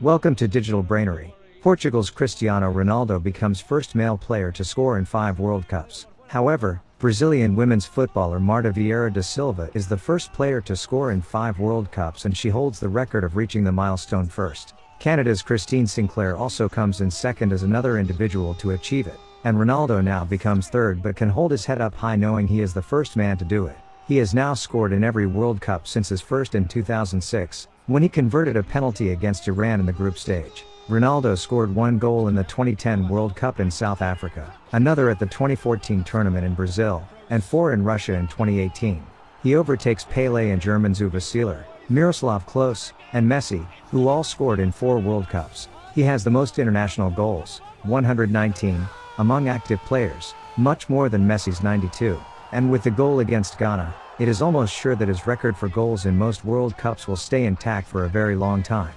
Welcome to Digital Brainery. Portugal's Cristiano Ronaldo becomes first male player to score in five World Cups. However, Brazilian women's footballer Marta Vieira da Silva is the first player to score in five World Cups and she holds the record of reaching the milestone first. Canada's Christine Sinclair also comes in second as another individual to achieve it, and Ronaldo now becomes third but can hold his head up high knowing he is the first man to do it. He has now scored in every World Cup since his first in 2006, when he converted a penalty against Iran in the group stage. Ronaldo scored one goal in the 2010 World Cup in South Africa, another at the 2014 tournament in Brazil, and four in Russia in 2018. He overtakes Pele and German Uwe Seeler, Miroslav Klose, and Messi, who all scored in four World Cups. He has the most international goals, 119, among active players, much more than Messi's 92. And with the goal against Ghana, it is almost sure that his record for goals in most World Cups will stay intact for a very long time.